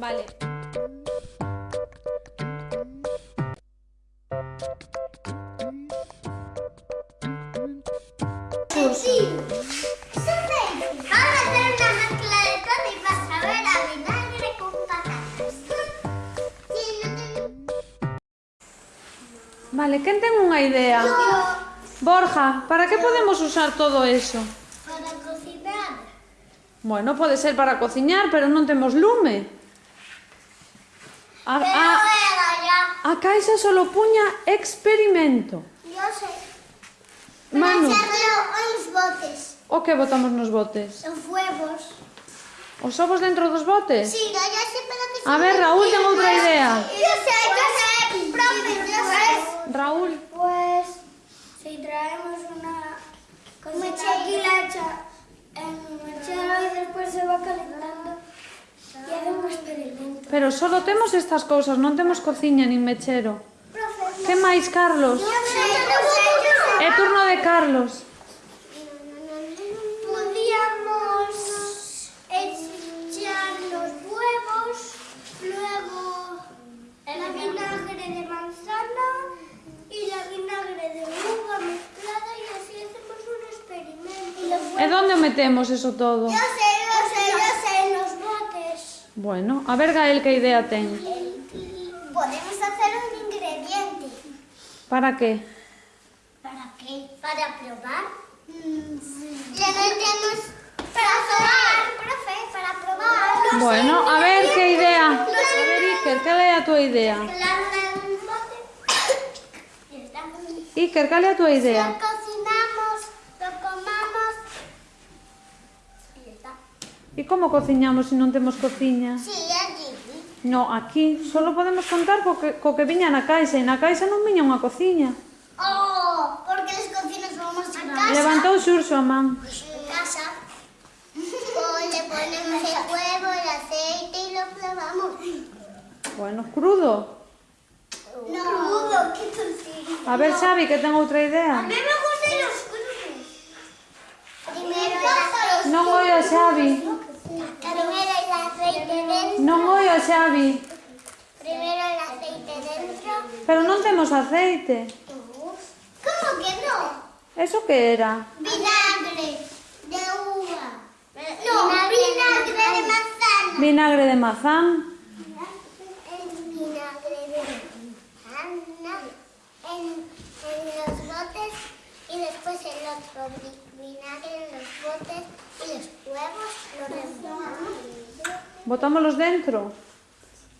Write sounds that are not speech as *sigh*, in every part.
Vale. Sí. Vale, ¿quién tengo una idea? Borja, ¿para qué podemos usar todo eso? Para cocinar. Bueno, puede ser para cocinar, pero no tenemos lume. A, a, a Caixa solo puña experimento. Yo sei. Manu. Os botes. O que botamos nos botes? Os huevos. Os ovos dentro dos botes? Sí, yo ya sei, pero que... A ver, Raúl, ten outra idea. Yo sei, yo sei, profe, yo sei. Raúl. Pero solo temos estas cousas, non temos cociña nin mechero. Profesor. Que máis, Carlos? É turno de Carlos. Podíamos echar los huevos, luego el vinagre de manzana y la vinagre de uva mezclada y así hacemos un experimento. ¿E dónde metemos eso todo? Yo sé. Bueno, a ver Gael, ¿qué idea tengo? Podemos hacer un ingrediente. ¿Para qué? ¿Para qué? ¿Para probar? Le sí. Ya Para probar, profe, para probar. bueno, a ver, ¿qué idea? A ver, Iker, ¿qué le da tu idea? *coughs* Iker, ¿qué le da tu idea? E como cociñamos se non temos cociña? Si, sí, allí. No, aquí solo podemos contar co que, co que viña na caixa e na caixa non viña unha cociña. Oh, porque as cocinas vamos a casa. Levantou Xurxo a man. Casa. le ponemos el huevo, el aceite e lo clavamos. Bueno, crudo. No, crudo, que torcido. A ver, Xavi, que ten outra idea. A mí me gustan os crudos. Primero, non oio a Xavi. No voy, Xavi. Primero el aceite dentro. Pero no tenemos aceite. ¿Cómo que no? ¿Eso qué era? Vinagre de uva. No, vinagre, de vinagre de manzana. Vinagre de mazán. y después el otro vinagre en los botes y los huevos los remojamos. Botámoslos dentro.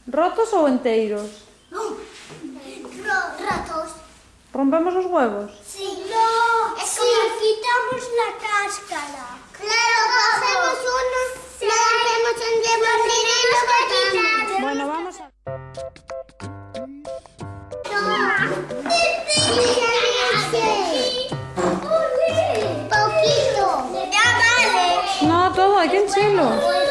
¿Rotos o enteros? No, rotos. ¿Rompemos los huevos? Sí. No, es sí. como quitamos la cáscara. Claro, hacemos uno, sí. lo hacemos en sí. y lo Bueno, vamos a... No, todo, aquí en enchilo. Pues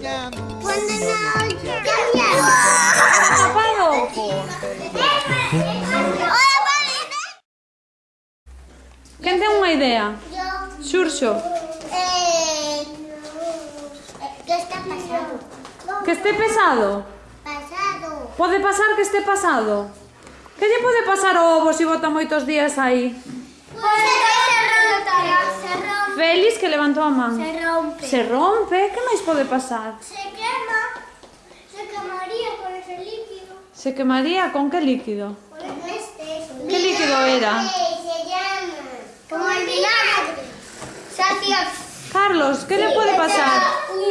¿Quién tiene una idea? ideia? Xurxo. Eh, que está pasado? Que esté pesado? Pasado. Pode pasar que esté pasado? Que lle pode pasar ao ovo se bota moitos días aí? Pues pois que se rompe. Félix que levantou a man. Se rompe. Se rompe, que máis pode pasar? Se quema. Se quemaría con ese líquido. Se quemaría con que líquido? Con este. Que líquido era? Se llama. Como el vinagre. Carlos, que le pode pasar?